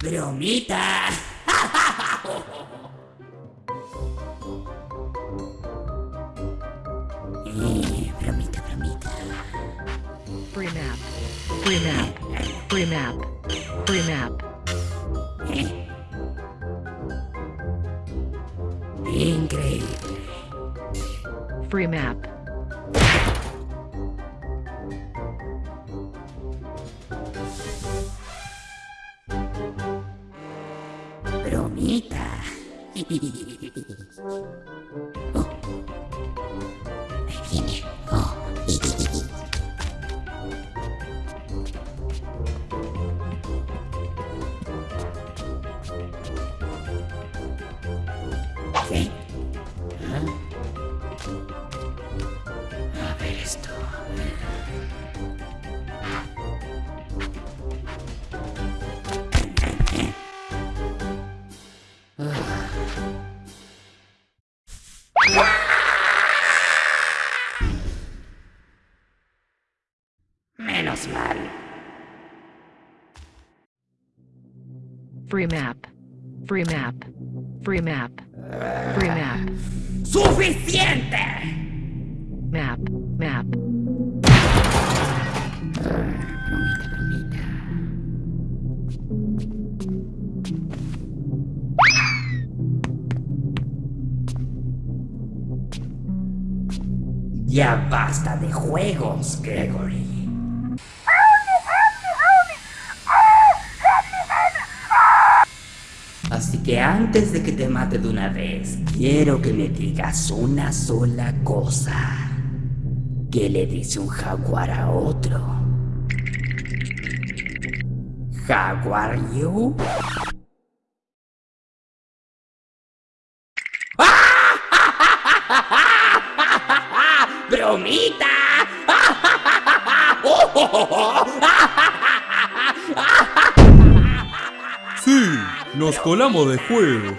Bromita. Eh, bromita, bromita. Free map. Free map. Free map. Free map. Eh. Increíble. Free map. Bromita. Oh. Ahí viene. Oh. ¿Qué? ¿Ah? A ver esto. Menos mal. Free map. Free map. Free map. Free map. ¡Suficiente! Map. Map. Ya basta de juegos, Gregory. Así que antes de que te mate de una vez, quiero que me digas una sola cosa. ¿Qué le dice un jaguar a otro? ¿Jaguar you? ¡Bromita! nos colamos de juego.